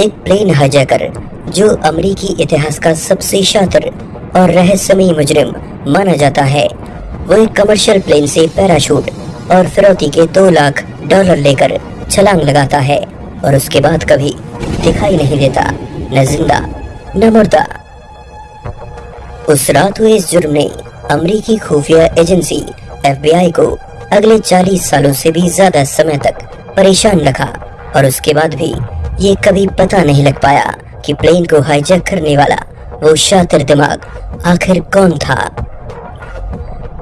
एक plane hijacker जो अमरीकी इतिहास का सबसे शातिर और रहस्यमयी मुजरिम माना जाता है। वो एक कमर्शियल प्लेन से पैराशूट और फिरौती के दो लाख डॉलर लेकर छलांग लगाता है और उसके बाद कभी दिखाई नहीं देता, न ज़िंदा, न मुर्दा उस रात हुए इस जुर्म ने अमरीकी खुफिया एजेंसी एफबीआई को अगले 40 सालों से भी ज़्यादा समय तक परेशान रखा और उसके बाद भी ये कभी पता नहीं लग पाया कि प्लेन को हाईजैक करने वाला वो शातिर दिमाग आखिर कौन था।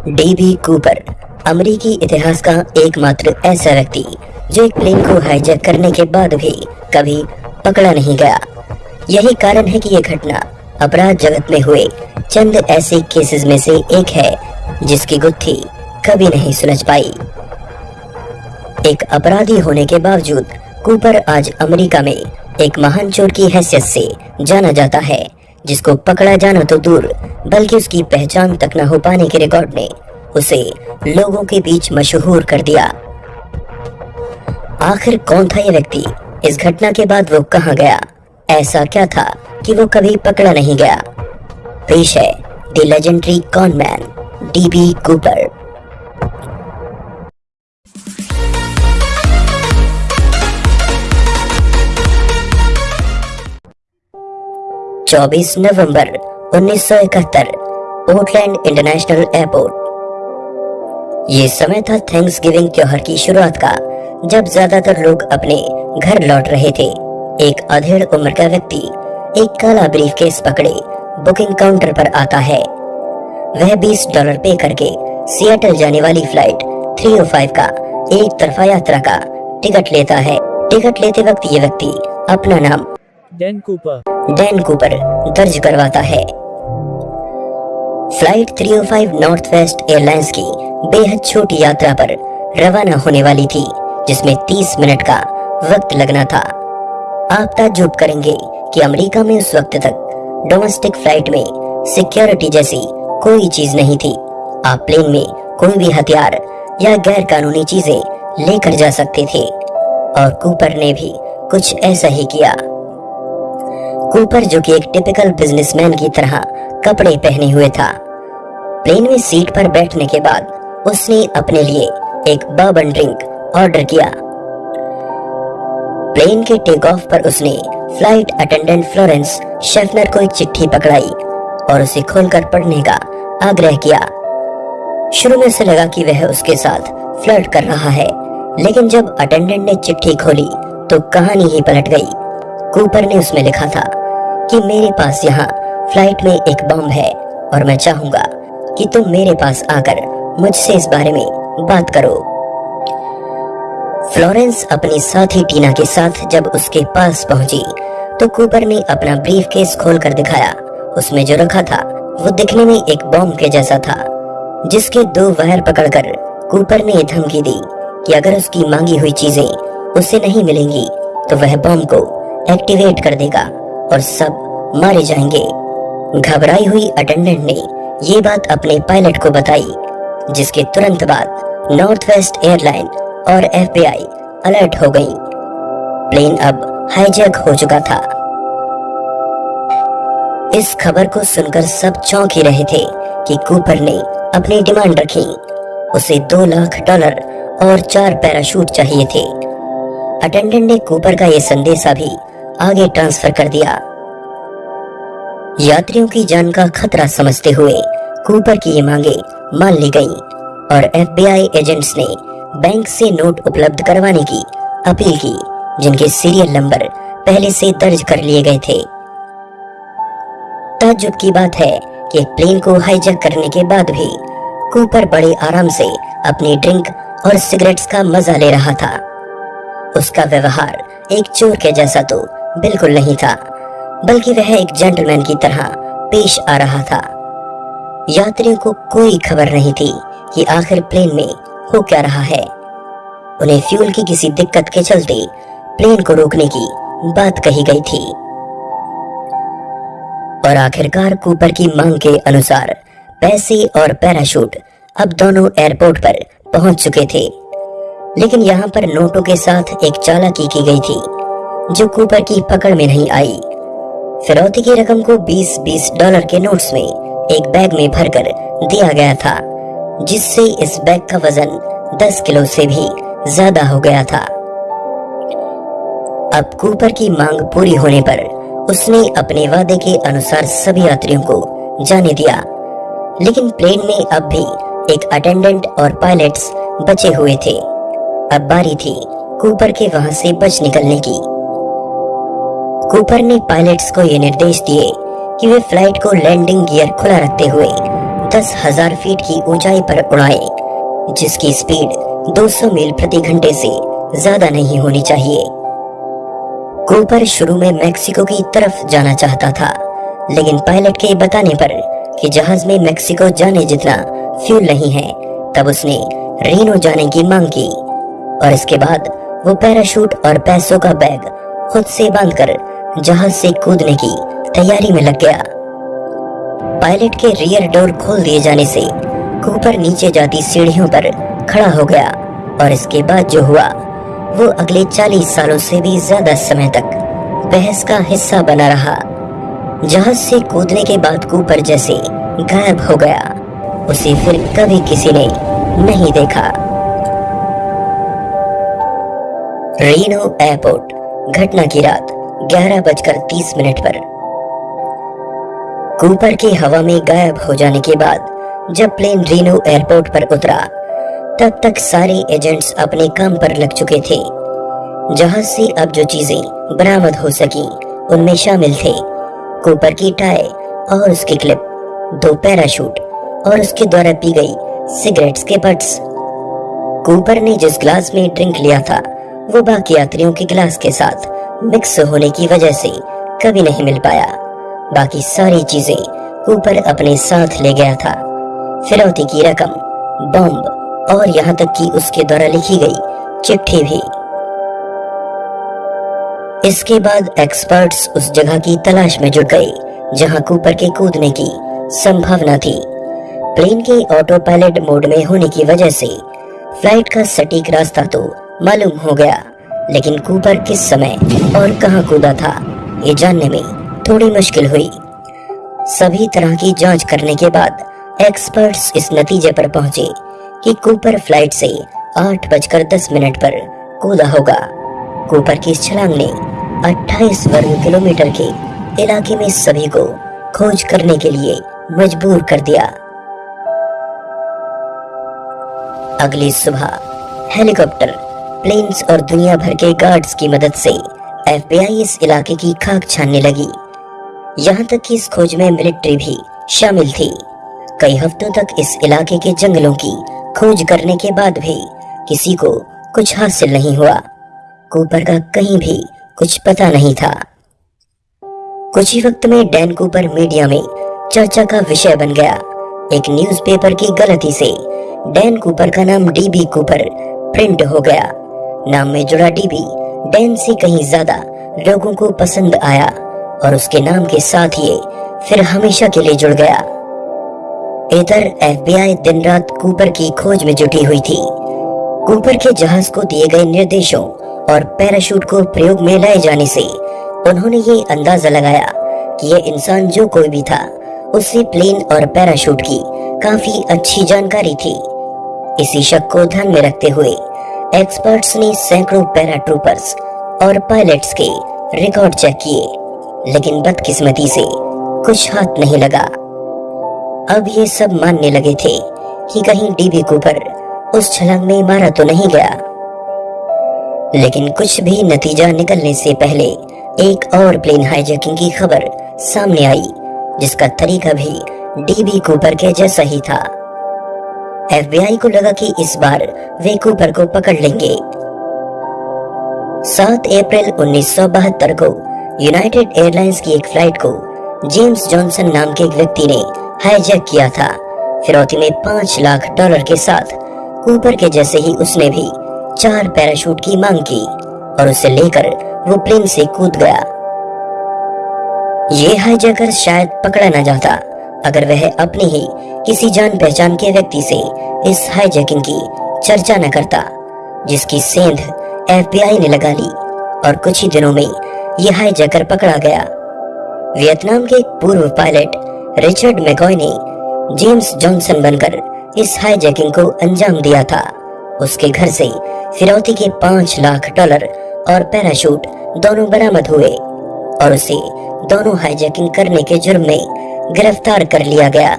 डीबी कूपर अमेरिकी इतिहास का एकमात्र ऐसा व्यक्ति, जो एक प्लेन को हाईजैक करने के बाद भी कभी पकड़ा नहीं गया। यही कारण है कि यह घटना अपराध जगत में हुए। चंद ऐसे केसेस में से एक है, जिसकी गुत्थी कभी नहीं सुलझ पाई। एक अपराधी होने के बावजूद कूपर आज अमेरिका में एक महान चोर की हैसियत से जाना जाता है, जिसको पकड़ा जाना तो दूर, बल्कि उसकी पहचान तक न हो पाने के रिकॉर्ड ने उसे लोगों के बीच मशहूर कर दिया। आखिर कौन था यह व्यक्ति? इस घटना के बाद वो कहा गया? ऐसा क्या था कि वो कभी पकड़ा नहीं गया? पेश है the legendary conman DB Cooper. चौबीस नवंबर 1971 पोर्टलैंड इंटरनेशनल एयरपोर्ट। ये समय था थैंक्स गिविंग त्योहार की शुरुआत का, जब ज़्यादातर लोग अपने घर लौट रहे थे। एक अधेड़ उम्र का व्यक्ति, एक काला ब्रीफ केस पकड़े, बुकिंग काउंटर पर आता है। वह 20 डॉलर पे करके सियाटल जाने वाली फ़्लाइट 305 का, एक तरफा यात्रा का टिकट लेता है। टिकट लेते वक्त ये व्यक्ति अपना नाम डैन कूपर। डैन कूपर दर्ज करवाता है। फ़्लाइट 305 नॉर्थ वेस्ट एयरलाइंस की बेहद छोटी यात्रा पर रवाना होने वाली थी, जिसमें 30 मिनट का वक्त लगना था। आप ताज्जुब करेंगे कि अमेरिका में उस वक्त तक डोमेस्टिक फ़्लाइट में सिक्योरिटी जैसी कोई चीज़ नहीं थी। आप प्लेन में कोई भी हथियार या गैर कानूनी चीज़ें लेकर जा सकते थे, और कूपर ने भी कुछ ऐसा ही किया। कूपर जो कि एक टिपिकल बिजनेसमैन की तरह कपड़े पहने हुए था। प्लेन में सीट पर बैठने के बाद उसने अपने लिए एक बर्बन ड्रिंक ऑर्डर किया। प्लेन के टेक ऑफ़ पर उसने फ़्लाइट अटेंडेंट फ्लोरेंस शेफनर को एक चिट्ठी पकड़ाई और उसे खोलकर पढ़ने का आग्रह किया। शुरू में से लगा कि वह उसके साथ फ्लर्ट कर रहा है, लेकिन जब अटेंडेंट ने चिट्ठी खोली तो कहानी ही पलट गई। कूपर ने उसमें लिखा था कि मेरे पास यहाँ फ़्लाइट में एक बम है और मैं चाहूँगा कि तुम मेरे पास आकर मुझसे इस बारे में बात करो। फ्लोरेंस अपनी साथी टीना के साथ जब उसके पास पहुँची तो कूपर ने अपना ब्रीफ केस खोल कर दिखाया। उसमें जो रखा था, वो दिखने में एक बॉम्ब के जैसा था, जिसके दो वायर पकड़कर कूपर ने धमकी दी कि अगर उसकी मांगी हुई चीज़ें उसे नहीं मिलेंगी तो वह बॉम्ब को एक्टिवेट कर देगा। और सब मारे जाएँगे। घबराई हुई अटेंडेंट ने ये बात अपने पायलट को बताई, जिसके तुरंत बाद नॉर्थ वेस्ट एयरलाइन और एफबीआई अलर्ट हो गई। प्लेन अब हाईजैक हो चुका था। इस खबर को सुनकर सब चौंक ही रहे थे कि कूपर ने अपनी डिमांड रखी। उसे दो लाख डॉलर और चार पैराशूट चाहिए थे। अटेंडेंट ने कूपर का यह संदेशा भी आगे ट्रांसफ़र कर दिया। यात्रियों की जान का खतरा समझते हुए कूपर की ये मांगे मान ली गई और एफबीआई एजेंट्स ने बैंक से नोट उपलब्ध करवाने की अपील की, जिनके सीरियल नंबर पहले से दर्ज कर लिए गए थे। ताज्जुब की बात है कि प्लेन को हाईजैक करने के बाद भी कूपर बड़े आराम से अपनी ड्रिंक और सिगरेट्स का मज़ा ले रहा था। उसका व्यवहार एक चोर के जैसा तो बिल्कुल नहीं था, बल्कि वह एक जेंटलमैन की तरह पेश आ रहा था। यात्रियों को कोई खबर नहीं थी कि आखिर प्लेन में हो क्या रहा है। उन्हें फ्यूल की किसी दिक्कत के चलते प्लेन को रोकने की बात कही गई थी। और आखिरकार कूपर की मांग के अनुसार पैसे और पैराशूट अब दोनों एयरपोर्ट पर पहुँच चुके थे। लेकिन यहाँ पर नोटों के साथ एक चालाकी की गई थी। जो कूपर की पकड़ में नहीं आई। फिरौती की रकम को 20-20 डॉलर के नोट्स में एक बैग में भरकर दिया गया था, जिससे इस बैग का वज़न 10 किलो से भी ज़्यादा हो गया था। अब कूपर की मांग पूरी होने पर उसने अपने वादे के अनुसार सभी यात्रियों को जाने दिया, लेकिन प्लेन में अब भी एक अटेंडेंट और पायलट्स बचे हुए थे। अब बारी थी कूपर के वहाँ से बच निकलने की। कूपर ने पायलट्स को ये निर्देश दिए कि वे फ़्लाइट को लैंडिंग गियर खुला रखते हुए दस हज़ार फीट की ऊंचाई पर उड़ाए, जिसकी स्पीड 200 मील प्रति घंटे से ज़्यादा नहीं होनी चाहिए। कूपर शुरू में मैक्सिको की तरफ़ जाना चाहता था, लेकिन पायलट के बताने पर कि जहाज़ में मैक्सिको जाने जितना फ्यूल नहीं है, तब उसने रीनो जाने की मांग की और इसके बाद वो पैराशूट और पैसों का बैग खुद से बांधकर जहाज़ से कूदने की तैयारी में लग गया। पायलट के रियर डोर खोल दिए जाने से कूपर नीचे जाती सीढ़ियों पर खड़ा हो गया और इसके बाद जो हुआ, वो अगले 40 सालों से भी ज़्यादा समय तक बहस का हिस्सा बना रहा जहाज़ से कूदने के बाद कूपर जैसे गायब हो गया। उसे फिर कभी किसी ने नहीं देखा। रीनो एयरपोर्ट, घटना की रात। ग्यारह बजकर तीस मिनट पर। कूपर के हवा में गायब हो जाने के बाद, जब प्लेन रीनो एयरपोर्ट पर उतरा, तब तक सारे एजेंट्स अपने काम पर लग चुके थे। जहाज़ से अब जो चीज़ें बरामद हो सकी, उनमें शामिल थे। कूपर की टाई और उसकी क्लिप, दो पैराशूट और उसके द्वारा पी गई सिगरेट्स के बट्स कूपर ने जिस ग्लास में ड्रिंक लिया था, वो बाकी यात्रियों के गिलास के साथ मिक्स होने की वजह से कभी नहीं मिल पाया। बाकी सारी चीज़ें ऊपर अपने साथ ले गया था। फिरौती की रकम, बॉम्ब और यहाँ तक कि उसके द्वारा लिखी गई चिट्ठी भी। इसके बाद एक्सपर्ट्स उस जगह की तलाश में जुट गए, जहाँ कूपर के कूदने की संभावना थी। प्लेन के ऑटो पायलट मोड में होने की वजह से फ़्लाइट का सटीक रास्ता तो मालूम हो गया। लेकिन कूपर किस समय और कहाँ कूदा था, ये जानने में थोड़ी मुश्किल हुई। सभी तरह की जाँच करने के बाद एक्सपर्ट्स इस नतीजे पर पहुँचे कि कूपर फ़्लाइट से आठ बजकर दस मिनट पर कूदा होगा। कूपर की छलांग ने 28 वर्ग किलोमीटर के इलाके में सभी को खोज करने के लिए मजबूर कर दिया। अगली सुबह हेलीकॉप्टर प्लेन्स और दुनिया भर के गार्ड्स की मदद से एफबीआई इस इलाके की खाक छानने लगी। यहाँ तक कि इस खोज में मिलिट्री भी शामिल थी। कई हफ्तों तक इस इलाके के जंगलों की खोज करने के बाद भी किसी को कुछ हासिल नहीं हुआ। कूपर का कहीं भी कुछ पता नहीं था। कुछ ही वक्त में डैन कूपर मीडिया में चर्चा का विषय बन गया। एक न्यूज़पेपर की गलती से डैन कूपर का नाम डीबी कूपर प्रिंट हो गया। नाम में जुड़ा डीबी डैन से कहीं ज़्यादा लोगों को पसंद आया और उसके नाम के साथ ये फिर हमेशा के लिए जुड़ गया। इधर एफबीआई दिन रात कूपर की खोज में जुटी हुई थी। कूपर के जहाज़ को दिए गए निर्देशों और पैराशूट को प्रयोग में लाए जाने से उन्होंने ये अंदाज़ा लगाया कि ये इंसान जो कोई भी था उसे प्लेन और पैराशूट की काफ़ी अच्छी जानकारी थी। इसी शक को ध्यान में रखते हुए एक्सपर्ट्स ने सैकड़ों पैराट्रूपर्स और पायलट्स के रिकॉर्ड चेक किए, लेकिन बदकिस्मती से कुछ हाथ नहीं लगा। अब ये सब मानने लगे थे कि कहीं डीबी कूपर उस छलांग में मारा तो नहीं गया। लेकिन कुछ भी नतीजा निकलने से पहले एक और प्लेन हाईजैकिंग की खबर सामने आई, जिसका तरीका भी डीबी कूपर के जैसा ही था। एफबीआई को लगा कि इस बार वे कूपर को पकड़ लेंगे। 7 अप्रैल 1972 को यूनाइटेड एयरलाइंस की एक फ़्लाइट को जेम्स जॉनसन नाम के एक व्यक्ति ने हाईजैक किया था। फिरौती में पाँच लाख डॉलर के साथ कूपर के जैसे ही उसने भी चार पैराशूट की मांग की और उसे लेकर वो प्लेन से कूद गया। ये हाईजैकर शायद पकड़ा न जाता। अगर वह अपनी ही किसी जान पहचान के व्यक्ति से इस हाईजैकिंग की चर्चा न करता, जिसकी सेंध एफबीआई ने लगा ली और कुछ ही दिनों में यह हाईजैकर पकड़ा गया। वियतनाम के पूर्व पायलट रिचर्ड मैकॉय ने जेम्स जॉनसन बनकर इस हाईजैकिंग को अंजाम दिया था। उसके घर से फिरौती के पाँच लाख डॉलर और पैराशूट दोनों बरामद हुए और उसे दोनों हाईजैकिंग करने के जुर्म में गिरफ़्तार कर लिया गया।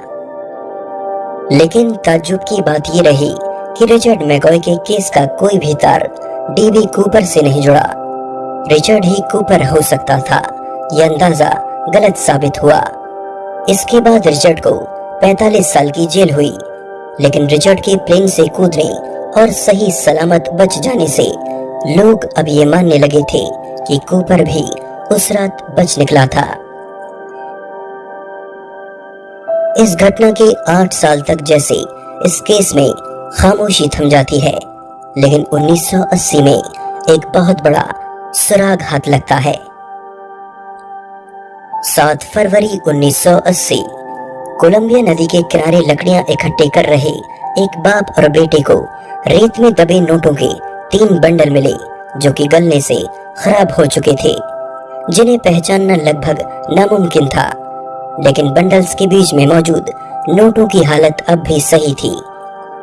लेकिन ताजुब की बात यह रही कि रिचर्ड मैकॉय के केस का कोई भी तार डीबी कूपर से नहीं जुड़ा। रिचर्ड ही कूपर हो सकता था यह अंदाज़ा गलत साबित हुआ। इसके बाद रिचर्ड को 45 साल की जेल हुई, लेकिन रिचर्ड के प्लेन से कूदने और सही सलामत बच जाने से लोग अब ये मानने लगे थे कि कूपर भी उस रात बच निकला था। इस घटना के आठ साल तक जैसे इस केस में खामोशी थम जाती है। लेकिन 1980 में एक बहुत बड़ा सुराग हाथ लगता है। 7 फरवरी 1980 कोलंबिया नदी के किनारे लकड़ियाँ इकट्ठे कर रहे एक बाप और बेटे को रेत में दबे नोटों के तीन बंडल मिले, जो कि गलने से खराब हो चुके थे, जिन्हें पहचानना लगभग नामुमकिन था। लेकिन बंडल्स के बीच में मौजूद नोटों की हालत अब भी सही थी।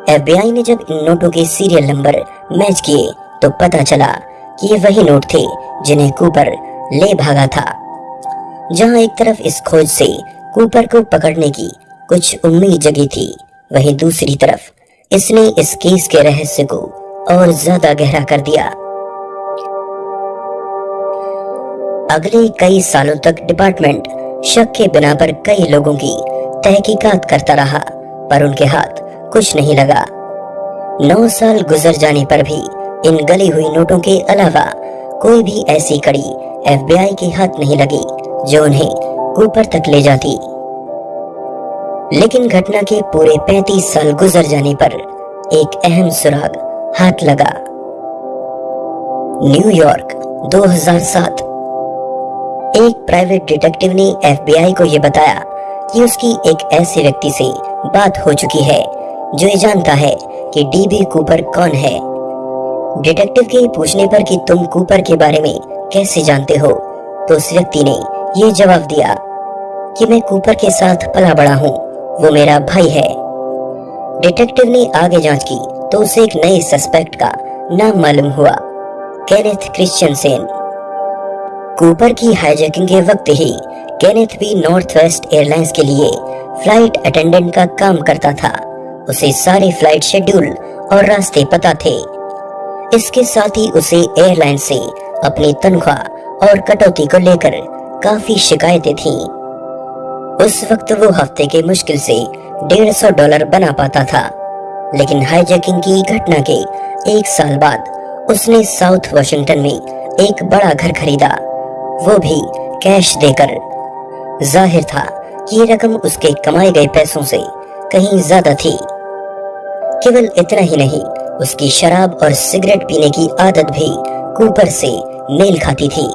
एफबीआई ने जब इन नोटों के सीरियल नंबर मैच किए तो पता चला कि ये वही नोट थे जिन्हें कूपर ले भागा था। जहाँ एक तरफ़ इस खोज से कूपर को पकड़ने की कुछ उम्मीद जगी थी, वहीं दूसरी तरफ़ इसने इस केस के रहस्य को और ज़्यादा गहरा कर दिया। अगले कई सालों तक डिपार्टमेंट शक के बिना पर कई लोगों की तहकीकात करता रहा, पर उनके हाथ कुछ नहीं लगा। नौ साल गुजर जाने पर भी इन गली हुई नोटों के अलावा कोई भी ऐसी कड़ी एफबीआई के हाथ नहीं लगी, जो उन्हें ऊपर तक ले जाती। लेकिन घटना के पूरे 35 साल गुजर जाने पर एक अहम सुराग हाथ लगा। न्यूयॉर्क 2007 एक प्राइवेट डिटेक्टिव ने एफबीआई को यह बताया कि उसकी एक ऐसे व्यक्ति से बात हो चुकी है, जो ये जानता है कि डीबी कूपर कौन है। डिटेक्टिव के पूछने पर कि तुम कूपर के बारे में कैसे जानते हो तो उस व्यक्ति ने ये जवाब दिया कि मैं कूपर के साथ पला बड़ा हूँ, वो मेरा भाई है। डिटेक्टिव ने आगे जाँच की तो उसे एक नए सस्पेक्ट का नाम मालूम हुआ, केनेथ क्रिश्चियन सेन। कूपर की हाईजैकिंग के वक्त ही केनेथ भी नॉर्थ वेस्ट एयरलाइंस के लिए फ़्लाइट अटेंडेंट का काम करता था। उसे सारे फ़्लाइट शेड्यूल और रास्ते पता थे। इसके साथ ही उसे एयरलाइन से अपनी तनख्वाह और कटौती को लेकर काफ़ी शिकायतें थीं। उस वक्त वो हफ़्ते के मुश्किल से डेढ़ सौ डॉलर बना पाता था। लेकिन हाईजैकिंग की घटना के एक साल बाद उसने साउथ वाशिंगटन में एक बड़ा घर खरीदा। वो भी कैश देकर। ज़ाहिर था कि ये रकम उसके कमाए गए पैसों से कहीं ज़्यादा थी। केवल इतना ही नहीं, उसकी शराब और सिगरेट पीने की आदत भी कूपर से मेल खाती थी।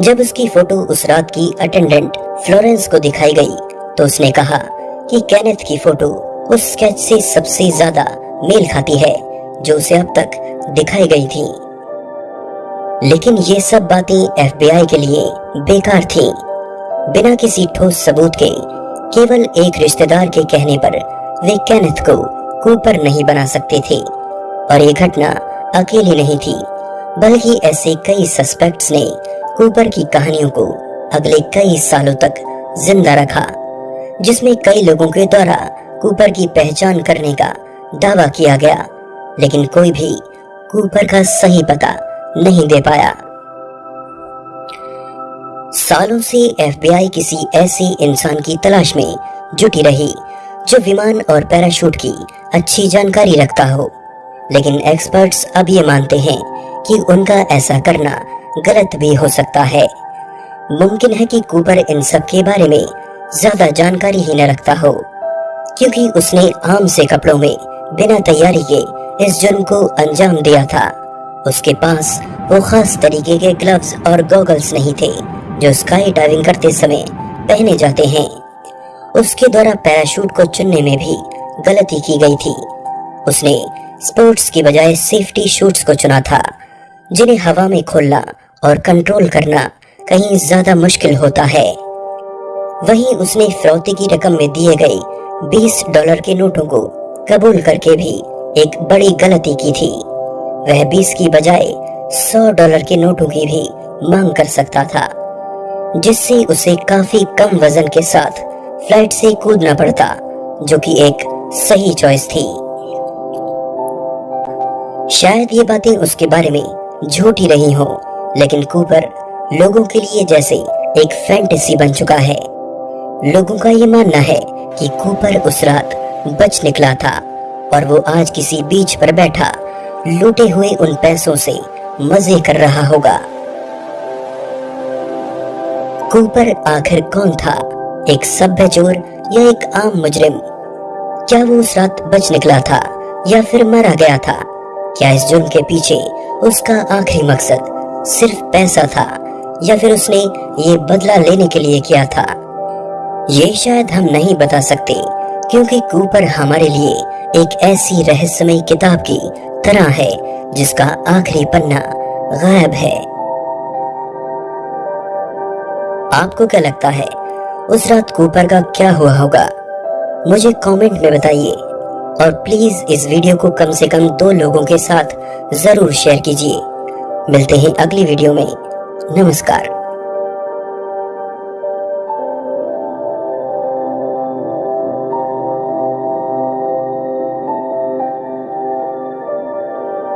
जब उसकी फ़ोटो उस रात की अटेंडेंट फ्लोरेंस को दिखाई गई तो उसने कहा कि कैनेथ की फ़ोटो उस स्केच से सबसे ज़्यादा मेल खाती है, जो उसे अब तक दिखाई गई थी। लेकिन ये सब बातें एफबीआई के लिए बेकार थीं। बिना किसी ठोस सबूत के, केवल एक रिश्तेदार के कहने पर वे कैनेथ को कूपर नहीं बना सकते थे और ये घटना अकेली नहीं थी, बल्कि ऐसे कई सस्पेक्ट्स ने कूपर की कहानियों को अगले कई सालों तक ज़िंदा रखा, जिसमें कई लोगों के द्वारा कूपर की पहचान करने का दावा किया गया लेकिन कोई भी कूपर का सही पता नहीं दे पाया। सालों से एफबीआई किसी ऐसे इंसान की तलाश में जुटी रही, जो विमान और पैराशूट की अच्छी जानकारी रखता हो। लेकिन एक्सपर्ट्स अब ये मानते हैं कि उनका ऐसा करना गलत भी हो सकता है। मुमकिन है कि कूपर इन सब के बारे में ज़्यादा जानकारी ही न रखता हो, क्योंकि उसने आम से कपड़ों में बिना तैयारी के इस जुर्म को अंजाम दिया था। उसके पास वो खास तरीके के ग्लव्स और गॉगल्स नहीं थे, जो स्काई डाइविंग करते समय पहने जाते हैं। उसके द्वारा पैराशूट को चुनने में भी गलती की गई थी। उसने स्पोर्ट्स की बजाय सेफ्टी शूट्स को चुना था, जिन्हें हवा में खोलना और कंट्रोल करना कहीं ज़्यादा मुश्किल होता है। वहीं उसने फिरौती की रकम में दिए गए 20 डॉलर के नोटों को कबूल करके भी एक बड़ी गलती की थी। वह 20 की बजाय सौ डॉलर के नोटों की भी मांग कर सकता था, जिससे उसे काफ़ी कम वज़न के साथ फ़्लाइट से कूदना पड़ता, जो कि एक सही चॉइस थी। शायद ये बातें उसके बारे में झूठी रही हो, लेकिन कूपर लोगों के लिए जैसे एक फैंटेसी बन चुका है। लोगों का ये मानना है कि कूपर उस रात बच निकला था, और वो आज किसी बीच पर बैठा लूटे हुए उन पैसों से मज़े कर रहा होगा। कूपर आखिर कौन था? एक सभ्य चोर या एक आम मुजरिम? क्या वो उस रात बच निकला था या फिर मारा गया था? क्या इस जुर्म के पीछे उसका आखिरी मकसद सिर्फ़ पैसा था या फिर उसने ये बदला लेने के लिए किया था? ये शायद हम नहीं बता सकते, क्योंकि कूपर हमारे लिए एक ऐसी रहस्यमय किताब की तरह है, जिसका आखिरी पन्ना गायब है। आपको क्या लगता है, उस रात कूपर का क्या हुआ होगा? मुझे कमेंट में बताइए, और प्लीज़ इस वीडियो को कम से कम दो लोगों के साथ ज़रूर शेयर कीजिए। मिलते हैं अगली वीडियो में। नमस्कार।